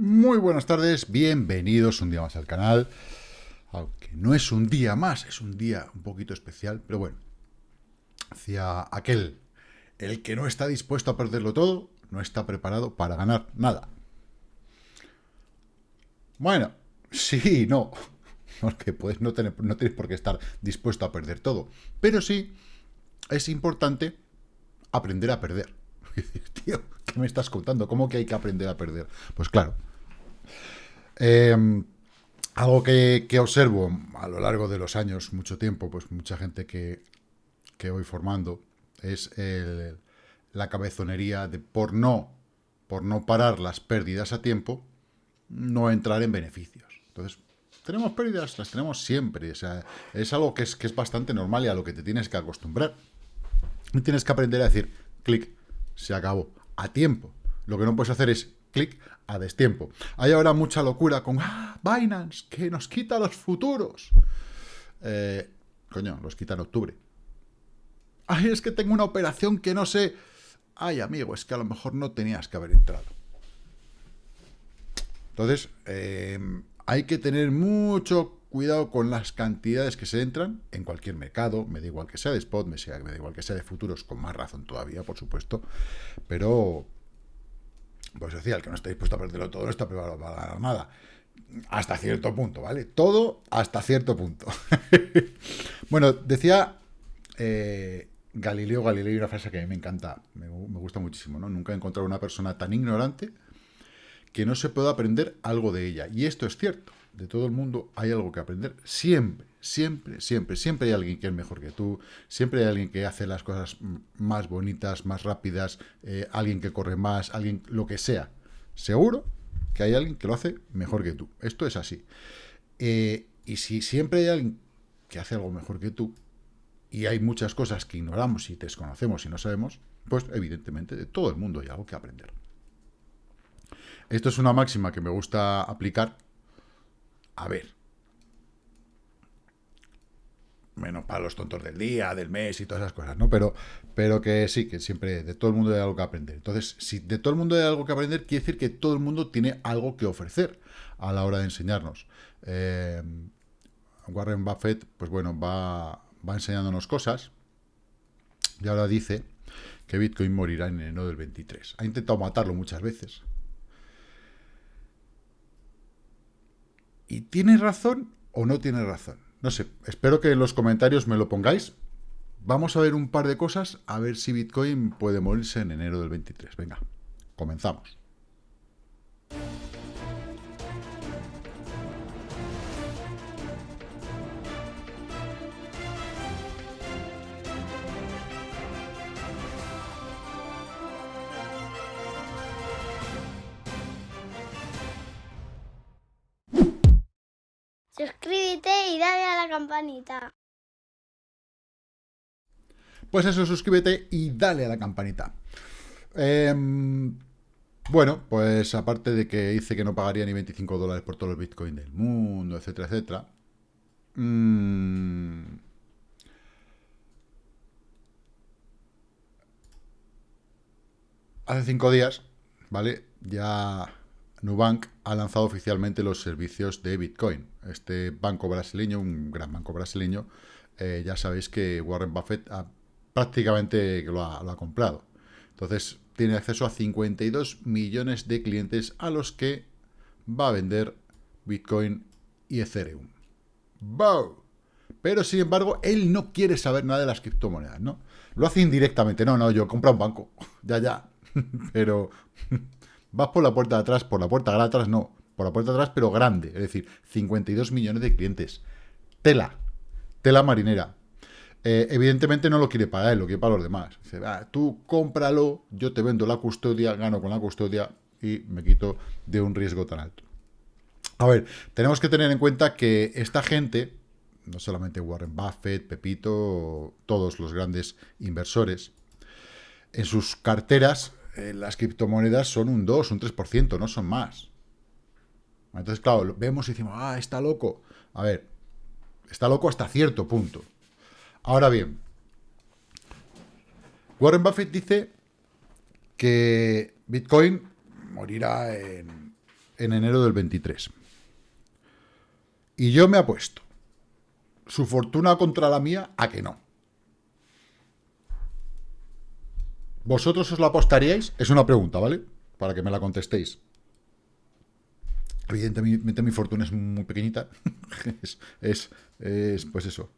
Muy buenas tardes, bienvenidos un día más al canal. Aunque no es un día más, es un día un poquito especial, pero bueno. Hacia aquel, el que no está dispuesto a perderlo todo, no está preparado para ganar nada. Bueno, sí, no. Porque puedes no, tener, no tienes por qué estar dispuesto a perder todo. Pero sí, es importante aprender a perder. Tío, ¿qué me estás contando? ¿Cómo que hay que aprender a perder? Pues claro. Em, algo que, observo a lo largo de los años, mucho tiempo, pues mucha gente que, voy formando, es la cabezonería de por no, por no parar las pérdidas a tiempo, no entrar en beneficios. Entonces, tenemos pérdidas, las tenemos siempre. O sea, es algo que es, que es bastante normal y a lo que te tienes que acostumbrar. Y tienes que aprender a decir, clic, se acabó, a tiempo. Lo que no puedes hacer es a destiempo. Hay ahora mucha locura con ¡Ah, Binance, que nos quita los futuros. Eh, coño, los quita en octubre. Ay, es que tengo una operación que no sé. Ay, amigo, es que a lo mejor no tenías que haber entrado. Entonces, eh, hay que tener mucho cuidado con las cantidades que se entran en cualquier mercado, me da igual que sea de spot, me, sea, me da igual que sea de futuros, con más razón todavía, por supuesto, pero, pues decía, el que no está dispuesto a perderlo todo no está preparado para ganar nada. Hasta cierto punto, ¿vale? Todo hasta cierto punto. bueno, decía eh, Galileo Galilei una frase que a mí me encanta, me, me gusta muchísimo, ¿no? Nunca he encontrado una persona tan ignorante que no se pueda aprender algo de ella. Y esto es cierto de todo el mundo hay algo que aprender. Siempre, siempre, siempre. Siempre hay alguien que es mejor que tú. Siempre hay alguien que hace las cosas más bonitas, más rápidas. Eh, alguien que corre más, alguien, lo que sea. Seguro que hay alguien que lo hace mejor que tú. Esto es así. Eh, y si siempre hay alguien que hace algo mejor que tú, y hay muchas cosas que ignoramos y desconocemos y no sabemos, pues evidentemente de todo el mundo hay algo que aprender. Esto es una máxima que me gusta aplicar a ver. Menos para los tontos del día, del mes y todas esas cosas, ¿no? Pero, pero que sí, que siempre de todo el mundo hay algo que aprender. Entonces, si de todo el mundo hay algo que aprender, quiere decir que todo el mundo tiene algo que ofrecer a la hora de enseñarnos. Eh, Warren Buffett, pues bueno, va, va enseñándonos cosas y ahora dice que Bitcoin morirá en enero del 23. Ha intentado matarlo muchas veces. ¿Y tiene razón o no tiene razón? No sé, espero que en los comentarios me lo pongáis. Vamos a ver un par de cosas, a ver si Bitcoin puede morirse en enero del 23. Venga, comenzamos. Suscríbete y dale a la campanita. Pues eso, suscríbete y dale a la campanita. Em, bueno, pues aparte de que dice que no pagaría ni 25 dólares por todos los bitcoins del mundo, etcétera, etcétera. Mm, hace cinco días, ¿vale? Ya Nubank ha lanzado oficialmente los servicios de Bitcoin. Este banco brasileño, un gran banco brasileño, eh, ya sabéis que Warren Buffett prácticamente lo ha, comprado. Entonces, tiene acceso a 52 millones de clientes a los que va a vender Bitcoin y Ethereum. ¡Wow! Pero, sin embargo, él no quiere saber nada de las criptomonedas, ¿no? Lo hace indirectamente. No, no, yo compro un banco. ya, ya. Pero Vas por la puerta de atrás, por la puerta de atrás no, por la puerta de atrás, pero grande. Es decir, 52 millones de clientes. Tela, tela marinera. Eh, evidentemente no lo quiere para él, lo quiere para los demás. Dice, tú cómpralo, yo te vendo la custodia, gano con la custodia y me quito de un riesgo tan alto. A ver, tenemos que tener en cuenta que esta gente, no solamente Warren Buffett, Pepito, todos los grandes inversores, en sus carteras eh, las criptomonedas son un 2, un 3%, no son más. Entonces, claro, vemos y decimos, ah, está loco. A ver, está loco hasta cierto punto. Ahora bien, Warren Buffett dice que Bitcoin morirá en, en enero del 23. Y yo me apuesto su fortuna contra la mía a que no. ¿Vosotros os la apostaríais? Es una pregunta, ¿vale? Para que me la contestéis. Evidentemente mi fortuna es muy pequeñita. es, es, pues eso.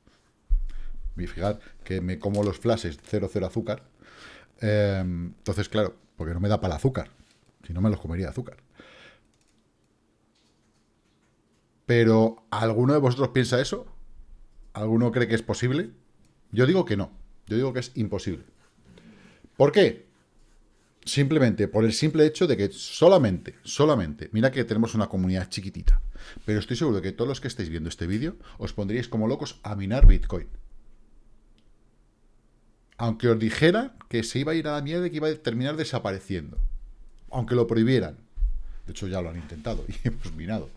Y fijad que me como los flashes 00 azúcar. Em, entonces, claro, porque no me da para el azúcar. Si no me los comería azúcar. Pero, ¿alguno de vosotros piensa eso? ¿Alguno cree que es posible? Yo digo que no. Yo digo que es imposible. ¿Por qué? Simplemente por el simple hecho de que solamente, solamente, mira que tenemos una comunidad chiquitita, pero estoy seguro de que todos los que estáis viendo este vídeo os pondríais como locos a minar Bitcoin. Aunque os dijera que se iba a ir a la mierda y que iba a terminar desapareciendo. Aunque lo prohibieran. De hecho, ya lo han intentado y hemos minado.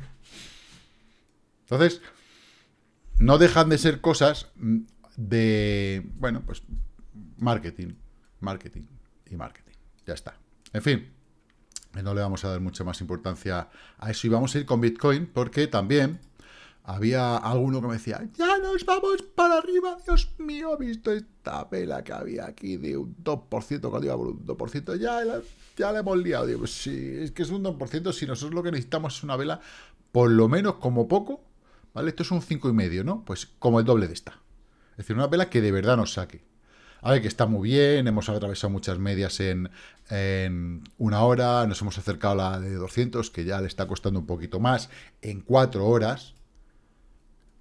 Entonces, no dejan de ser cosas de, bueno, pues marketing, marketing y marketing. Ya está. En fin, no le vamos a dar mucha más importancia a eso. Y vamos a ir con Bitcoin porque también había alguno que me decía, ya nos vamos para arriba, Dios mío, he visto esta vela que había aquí de un 2%, cuando iba por un 2%, ya, ya la hemos liado. Digo, pues sí, es que es un 2%, si nosotros lo que necesitamos es una vela, por lo menos como poco, ¿vale? Esto es un 5,5, ¿no? Pues como el doble de esta. Es decir, una vela que de verdad nos saque. A ver, que está muy bien, hemos atravesado muchas medias en, una hora, nos hemos acercado a la de 200, que ya le está costando un poquito más, en cuatro horas.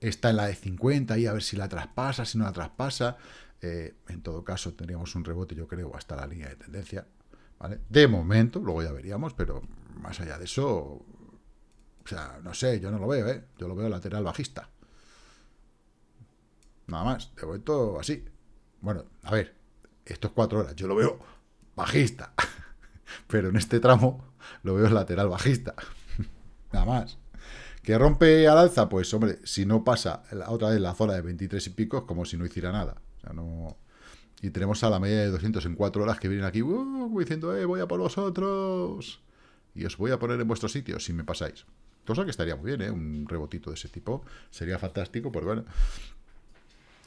Está en la de 50 y a ver si la traspasa, si no la traspasa. Eh, en todo caso, tendríamos un rebote, yo creo, hasta la línea de tendencia. ¿vale? De momento, luego ya veríamos, pero más allá de eso, o sea, no sé, yo no lo veo, ¿eh? Yo lo veo lateral bajista. Nada más, de momento así. Bueno, a ver, estos cuatro horas yo lo veo bajista, pero en este tramo lo veo lateral bajista, nada más. ¿Que rompe al alza? Pues, hombre, si no pasa otra vez la zona de 23 y pico, es como si no hiciera nada. O sea, no... Y tenemos a la media de 200 en cuatro horas que vienen aquí uh, diciendo, eh, voy a por vosotros. Y os voy a poner en vuestro sitio si me pasáis. Cosa que estaría muy bien, ¿eh? Un rebotito de ese tipo sería fantástico, pues bueno,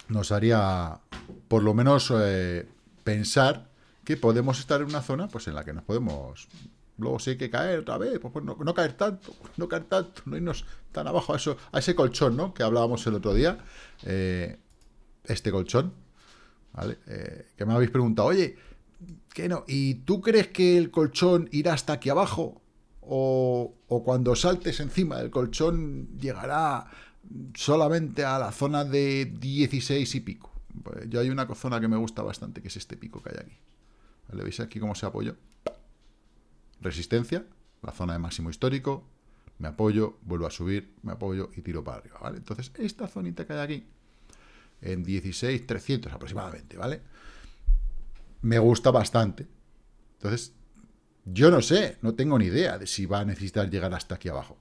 nos haría por lo menos eh, pensar que podemos estar en una zona pues en la que nos podemos luego si hay que caer otra vez pues, pues no, caer tanto no caer tanto no irnos tan abajo a eso a ese colchón no que hablábamos el otro día eh, este colchón vale eh, que me habéis preguntado oye ¿qué no y tú crees que el colchón irá hasta aquí abajo o, o cuando saltes encima del colchón llegará solamente a la zona de 16 y pico. Pues yo hay una zona que me gusta bastante, que es este pico que hay aquí. ¿Le veis aquí cómo se apoyó? Resistencia, la zona de máximo histórico, me apoyo, vuelvo a subir, me apoyo y tiro para arriba, ¿vale? Entonces, esta zonita que hay aquí, en 16, 300 aproximadamente, ¿vale? Me gusta bastante. Entonces, yo no sé, no tengo ni idea de si va a necesitar llegar hasta aquí abajo.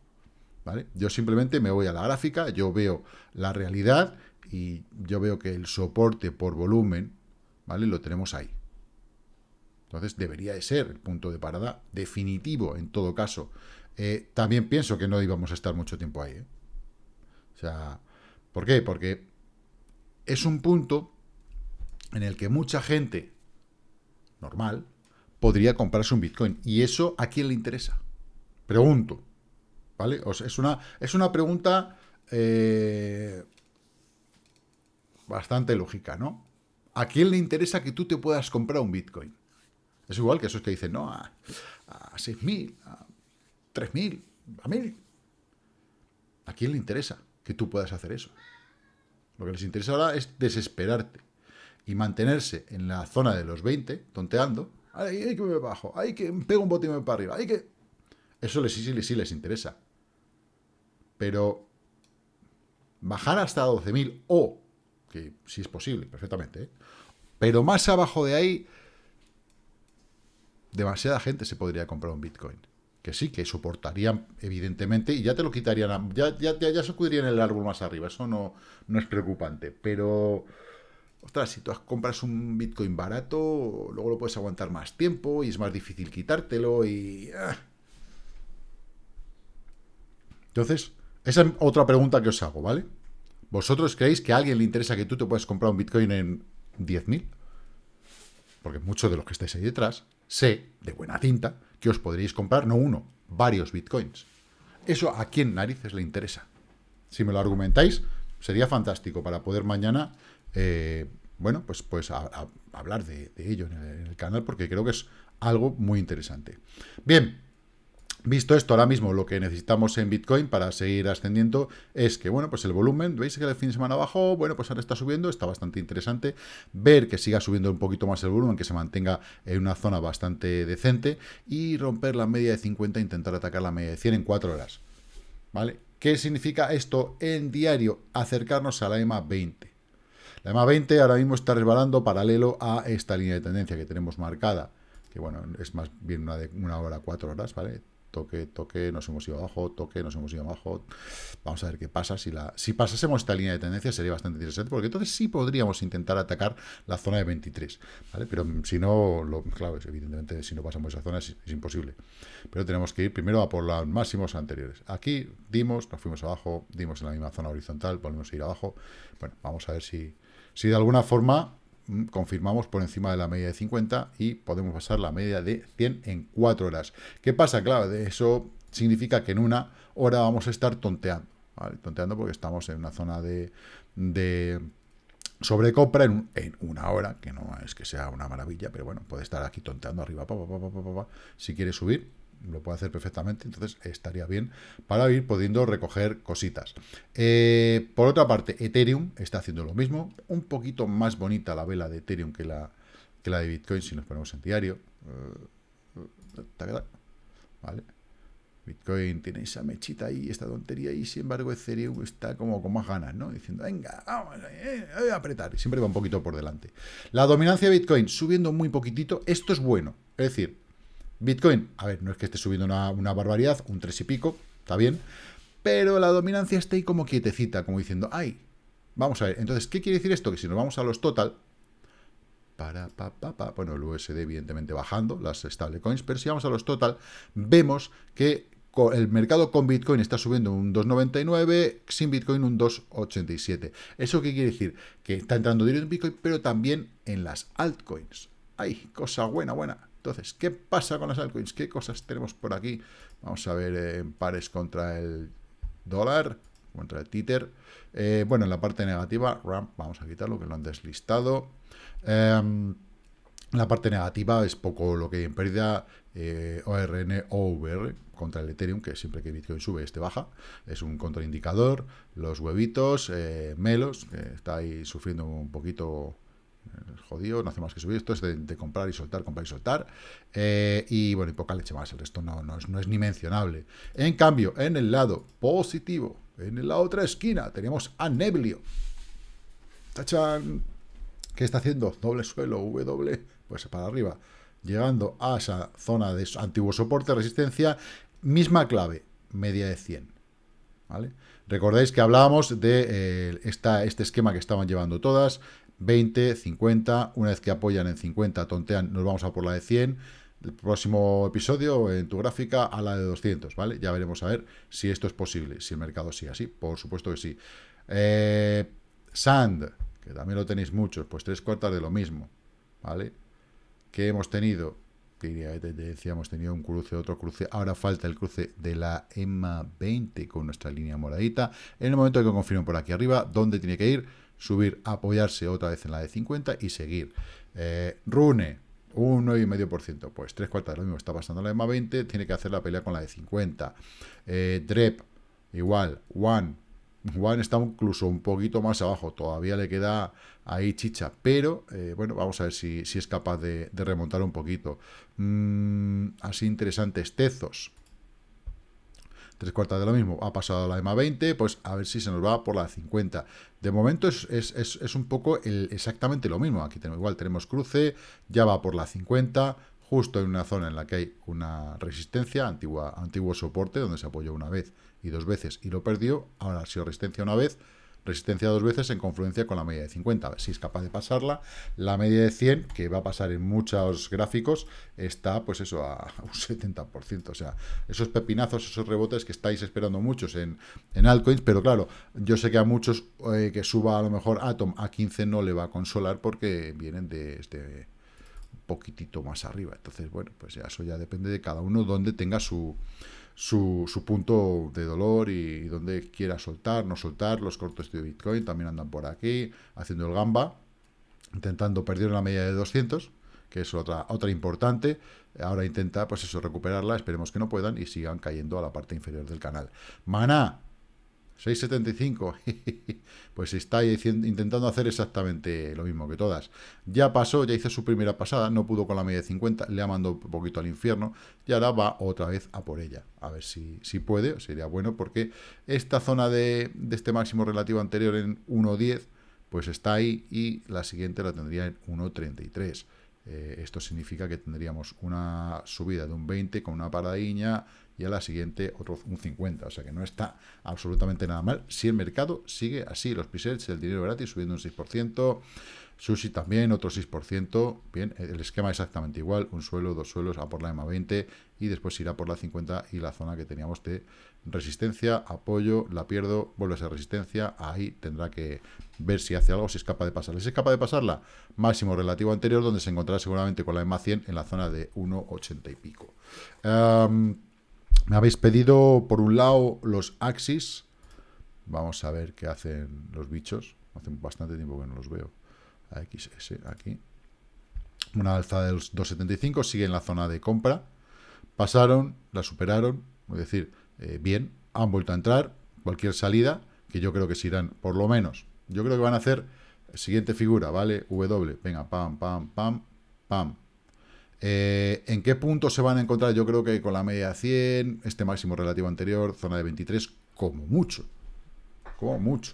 Yo simplemente me voy a la gráfica, yo veo la realidad y yo veo que el soporte por volumen, ¿vale? Lo tenemos ahí. Entonces debería de ser el punto de parada definitivo en todo caso. Eh, también pienso que no íbamos a estar mucho tiempo ahí. ¿eh? O sea, ¿por qué? Porque es un punto en el que mucha gente normal podría comprarse un Bitcoin. ¿Y eso a quién le interesa? Pregunto. ¿Vale? es, una, es una pregunta eh, bastante lógica, ¿no? ¿A quién le interesa que tú te puedas comprar un Bitcoin? Es igual que esos que dicen, no, a, a 6.000, a 3.000, a 1.000. ¿A quién le interesa que tú puedas hacer eso? Lo que les interesa ahora es desesperarte y mantenerse en la zona de los 20, tonteando. Hay que me bajo, hay que pego un me para arriba, hay que... Eso les, sí, sí les interesa. Pero bajar hasta 12.000 o, que si es posible, perfectamente, ¿eh? pero más abajo de ahí, demasiada gente se podría comprar un Bitcoin. Que sí, que soportarían, evidentemente, y ya te lo quitarían, ya, ya, ya, se en el árbol más arriba, eso no, no es preocupante, pero... Ostras, si tú compras un Bitcoin barato, luego lo puedes aguantar más tiempo y es más difícil quitártelo y... Ah, Entonces, esa es otra pregunta que os hago, ¿vale? ¿Vosotros creéis que a alguien le interesa que tú te puedas comprar un Bitcoin en 10.000? Porque muchos de los que estáis ahí detrás, sé, de buena tinta, que os podréis comprar, no uno, varios Bitcoins. ¿Eso a quién narices le interesa? Si me lo argumentáis, sería fantástico para poder mañana, eh, bueno, pues, pues hablar de, ello en el canal, porque creo que es algo muy interesante. Bien, Visto esto, ahora mismo lo que necesitamos en Bitcoin para seguir ascendiendo es que, bueno, pues el volumen, veis que el fin de semana bajó, bueno, pues ahora está subiendo, está bastante interesante ver que siga subiendo un poquito más el volumen, que se mantenga en una zona bastante decente y romper la media de 50, intentar atacar la media de 100 en 4 horas, ¿vale? ¿Qué significa esto en diario? Acercarnos a la EMA 20. La EMA 20 ahora mismo está resbalando paralelo a esta línea de tendencia que tenemos marcada, que bueno, es más bien una de una hora, cuatro horas, ¿vale? Toque, toque, nos hemos ido abajo, toque, nos hemos ido abajo. Vamos a ver qué pasa. Si, la, si pasásemos esta línea de tendencia sería bastante interesante, porque entonces sí podríamos intentar atacar la zona de 23, ¿vale? Pero si no, lo, claro, evidentemente si no pasamos esa zona es, imposible. Pero tenemos que ir primero a por los máximos anteriores. Aquí dimos, nos fuimos abajo, dimos en la misma zona horizontal, volvemos a ir abajo. Bueno, vamos a ver si, si de alguna forma Mm, confirmamos por encima de la media de 50 y podemos pasar la media de 100 en 4 horas. ¿Qué pasa? Claro, eso significa que en una hora vamos a estar tonteando, Tonteando porque estamos en una zona de, de sobrecompra en, una hora, que no es que sea una maravilla, pero bueno, puede estar aquí tonteando arriba, si quiere subir, lo puede hacer perfectamente, entonces estaría bien para ir pudiendo recoger cositas. Eh, por otra parte, Ethereum está haciendo lo mismo, un poquito más bonita la vela de Ethereum que la, que la de Bitcoin si nos ponemos en diario. ¿Vale? Bitcoin tiene esa mechita ahí, esta tontería, y sin embargo Ethereum está como con más ganas, ¿no? Diciendo, venga, vamos eh, voy a apretar, siempre va un poquito por delante. La dominancia de Bitcoin subiendo muy poquitito, esto es bueno, es decir, Bitcoin, a ver, no es que esté subiendo una, barbaridad, un 3 y pico, está bien, pero la dominancia está ahí como quietecita, como diciendo, ay, vamos a ver, entonces, ¿qué quiere decir esto? Que si nos vamos a los total, para, pa, pa, bueno, el USD evidentemente bajando, las stablecoins, pero si vamos a los total, vemos que el mercado con Bitcoin está subiendo un 2,99, sin Bitcoin un 2,87. ¿Eso qué quiere decir? Que está entrando dinero en Bitcoin, pero también en las altcoins. ¡Ay, cosa buena, buena! Entonces, ¿qué pasa con las altcoins? ¿Qué cosas tenemos por aquí? Vamos a ver en pares contra el dólar, contra el títer. Eh, bueno, en la parte negativa, RAM, vamos a quitarlo, que lo han deslistado. Em, la parte negativa es poco lo que hay en pérdida. Eh, ORN, OVR, contra el Ethereum, que siempre que Bitcoin sube, este baja. Es un contraindicador. Los huevitos, eh, Melos, que está ahí sufriendo un poquito jodido, no hace más que subir. Esto es de, comprar y soltar, comprar y soltar. Eh, y bueno, y poca leche más. El resto no, es, ni mencionable. En cambio, en el lado positivo, en la otra esquina, tenemos a Neblio. ¡Tachan! ¿Qué está haciendo? Doble suelo, W, pues para arriba. Llegando a esa zona de antiguo soporte, resistencia, misma clave, media de 100. ¿Vale? Recordáis que hablábamos de eh, esta, este esquema que estaban llevando todas, 20, 50, una vez que apoyan en 50, tontean, nos vamos a por la de 100, el próximo episodio en tu gráfica a la de 200, ¿vale? Ya veremos a ver si esto es posible, si el mercado sigue así, por supuesto que sí. Eh, Sand, que también lo tenéis muchos, pues tres cuartas de lo mismo, ¿vale? ¿Qué hemos tenido? Diría, decía, hemos tenido un cruce, otro cruce, ahora falta el cruce de la EMA 20 con nuestra línea moradita. En el momento que confirmo por aquí arriba, ¿dónde tiene que ir? Subir, apoyarse otra vez en la de 50 y seguir. Eh, Rune, un 9,5%, pues tres cuartas de lo mismo está pasando la EMA 20, tiene que hacer la pelea con la de 50. Eh, Drep, igual, One, One está incluso un poquito más abajo, todavía le queda ahí chicha, pero eh, bueno, vamos a ver si, es capaz de, remontar un poquito. Mm, así interesantes, Tezos, tres cuartas de lo mismo, ha pasado la EMA 20, pues a ver si se nos va por la 50. De momento es, un poco exactamente lo mismo, aquí tenemos, igual tenemos cruce, ya va por la 50, justo en una zona en la que hay una resistencia, antigua, antiguo soporte, donde se apoyó una vez y dos veces y lo perdió, ahora ha sido resistencia una vez, resistencia dos veces en confluencia con la media de 50. A ver si es capaz de pasarla. La media de 100, que va a pasar en muchos gráficos, está pues eso a un 70%. O sea, esos pepinazos, esos rebotes que estáis esperando muchos en, en altcoins, pero claro, yo sé que a muchos eh, que suba a lo mejor Atom a 15 no le va a consolar porque vienen de este poquitito más arriba. Entonces, bueno, pues ya eso ya depende de cada uno donde tenga su, su, su punto de dolor y, donde quiera soltar, no soltar. Los cortos de Bitcoin también andan por aquí, haciendo el gamba, intentando perder la media de 200, que es otra, otra importante. Ahora intenta, pues eso, recuperarla, esperemos que no puedan y sigan cayendo a la parte inferior del canal. Mana, 6.75, pues está intentando hacer exactamente lo mismo que todas. Ya pasó, ya hizo su primera pasada, no pudo con la media de 50, le ha mandado un poquito al infierno y ahora va otra vez a por ella. A ver si, si puede, sería bueno, porque esta zona de, de este máximo relativo anterior en 1.10, pues está ahí y la siguiente la tendría en 1.33. Eh, esto significa que tendríamos una subida de un 20 con una paradiña y a la siguiente otro un 50, o sea que no está absolutamente nada mal. Si el mercado sigue así, los presets, el dinero gratis subiendo un 6%, Sushi también, otro 6%, bien, el esquema exactamente igual, un suelo, dos suelos, a por la EMA 20 y después irá por la 50 y la zona que teníamos de resistencia, apoyo, la pierdo, vuelve a ser resistencia, ahí tendrá que ver si hace algo, si es capaz de pasarla. Si es capaz de pasarla, máximo relativo anterior, donde se encontrará seguramente con la EMA 100 en la zona de 1,80 y pico. Me habéis pedido, por un lado, los Axis. Vamos a ver qué hacen los bichos. Hace bastante tiempo que no los veo. XS, aquí. Una alza del 2.75, sigue en la zona de compra. Pasaron, la superaron, es decir, eh, bien, han vuelto a entrar. Cualquier salida, que yo creo que se irán, por lo menos, yo creo que van a hacer siguiente figura, ¿vale? W, venga, pam, pam, pam, pam, eh, ¿En qué punto se van a encontrar? Yo creo que con la media 100, este máximo relativo anterior, zona de 23, como mucho. Como mucho.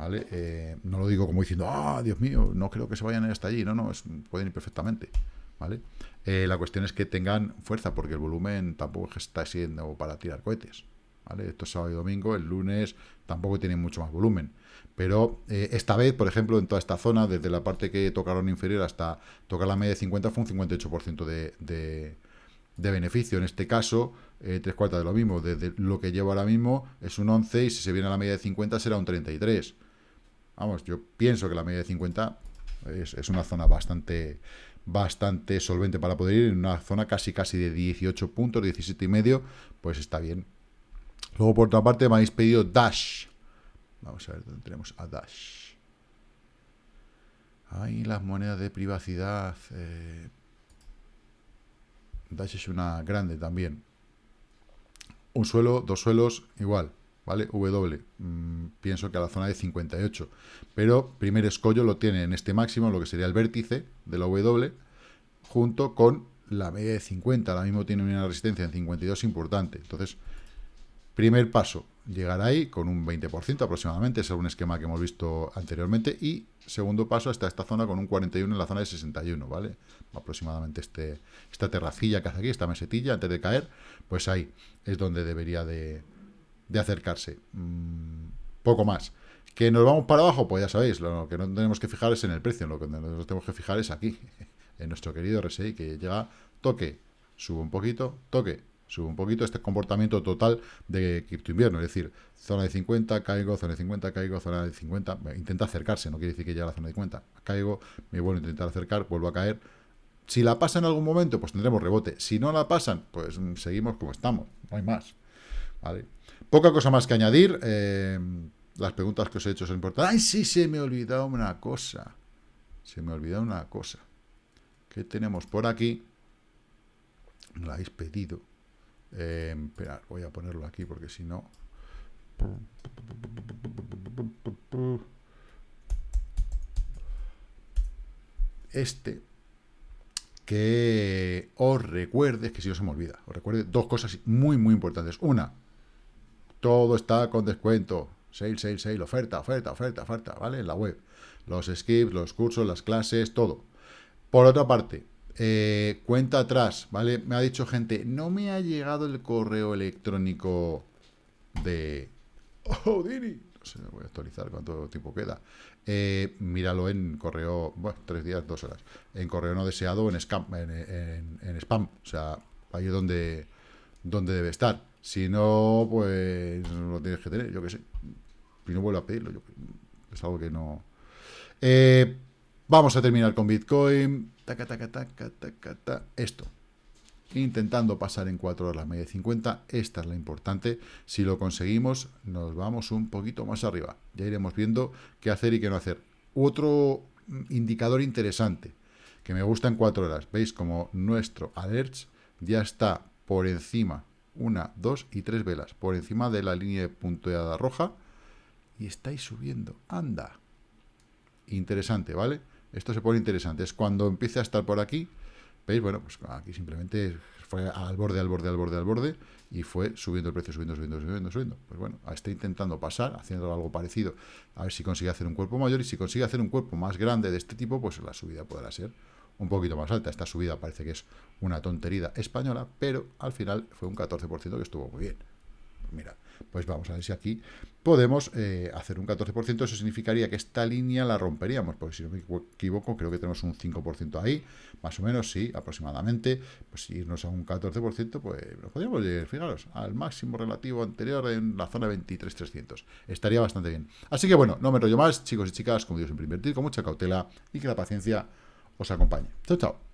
¿Vale? Eh, no lo digo como diciendo, ah, Dios mío, no creo que se vayan hasta allí. No, no, pueden ir perfectamente. ¿Vale? Eh, la cuestión es que tengan fuerza, porque el volumen tampoco está siendo para tirar cohetes. ¿Vale? Esto es sábado y domingo, el lunes tampoco tiene mucho más volumen. Pero eh, esta vez, por ejemplo, en toda esta zona, desde la parte que tocaron inferior hasta tocar la media de 50, fue un 58% de, de, de, beneficio. En este caso, tres cuartas de lo mismo. Desde lo que llevo ahora mismo es un 11 y si se viene a la media de 50 será un 33. Vamos, yo pienso que la media de 50 es, una zona bastante bastante solvente para poder ir en una zona casi casi de 18 puntos, 17 y medio, pues está bien. Luego, por otra parte, me habéis pedido Dash. Vamos a ver dónde tenemos a Dash. Ahí las monedas de privacidad. Eh, Dash es una grande también. Un suelo, dos suelos, igual. ¿Vale? W. Mm, pienso que a la zona de 58. Pero primer escollo lo tiene en este máximo, lo que sería el vértice de la W, junto con la media de 50. Ahora mismo tiene una resistencia en 52 importante. Entonces, primer paso, llegar ahí con un 20% aproximadamente, un esquema que hemos visto anteriormente, y segundo paso hasta esta zona con un 41 en la zona de 61, ¿vale? Aproximadamente este, esta terracilla que hace aquí, esta mesetilla, antes de caer, pues ahí es donde debería de, acercarse. Mm, poco más. ¿Que nos vamos para abajo? Pues ya sabéis, lo que no tenemos que fijar es en el precio, lo que nos tenemos que fijar es aquí, en nuestro querido RSI, que llega, toque, sube un poquito, toque, sube un poquito este comportamiento total de cripto invierno, es decir, zona de 50, caigo, zona de 50, caigo, zona de 50, intenta acercarse, no quiere decir que llegue a la zona de 50, caigo, me vuelvo a intentar acercar, vuelvo a caer, si la pasa en algún momento, pues tendremos rebote, si no la pasan, pues seguimos como estamos, no hay más, ¿vale? Poca cosa más que añadir, eh, las preguntas que os he hecho son importantes, ¡ay, sí, se me ha olvidado una cosa! Se me ha olvidado una cosa. ¿Qué tenemos por aquí? Me la habéis pedido. Eh, espera, voy a ponerlo aquí porque si no... Este, que os recuerde, que si os se me olvida, os recuerde dos cosas muy, muy importantes. Una, todo está con descuento. Sale, sale, sale, oferta, oferta, oferta, oferta, ¿vale? En la web. Los skips, los cursos, las clases, todo. Por otra parte, eh, cuenta atrás, ¿vale? Me ha dicho gente, no me ha llegado el correo electrónico de... Oh, Dini, voy a actualizar cuánto tiempo queda. Eh, míralo en correo, bueno, tres días, dos horas. En correo no deseado, en, en, spam. O sea, ahí es donde, donde debe estar. Si no, pues lo tienes que tener, yo qué sé. Si no vuelvo a pedirlo, yo, es algo que no... Eh, vamos a terminar con Bitcoin. Esto intentando pasar en 4 horas la media de 50. Esta es la importante. Si lo conseguimos, nos vamos un poquito más arriba. Ya iremos viendo qué hacer y qué no hacer. Otro indicador interesante que me gusta en 4 horas. ¿Veis como nuestro alerts ya está por encima, una, dos y tres velas, por encima de la línea punteada roja y estáis subiendo. ¡Anda! Interesante, ¿vale? Esto se pone interesante. Es cuando empiece a estar por aquí, ¿Veis? Bueno, pues aquí simplemente fue al borde, al borde, al borde, al borde, y fue subiendo el precio, subiendo, subiendo, subiendo, subiendo. Pues bueno, está intentando pasar, haciendo algo parecido, a ver si consigue hacer un cuerpo mayor, y si consigue hacer un cuerpo más grande de este tipo, pues la subida podrá ser un poquito más alta. Esta subida parece que es una tontería española, pero al final fue un 14% que estuvo muy bien. Mira, pues vamos a ver si aquí podemos eh, hacer un 14%. Eso significaría que esta línea la romperíamos, porque si no me equivoco, creo que tenemos un 5% ahí, más o menos, sí, aproximadamente. Pues si irnos a un 14%, pues nos podríamos llegar, fijaros, al máximo relativo anterior en la zona 23.300. Estaría bastante bien. Así que bueno, no me rollo más, chicos y chicas, como digo, siempre invertir con mucha cautela y que la paciencia os acompañe. Chao, chao.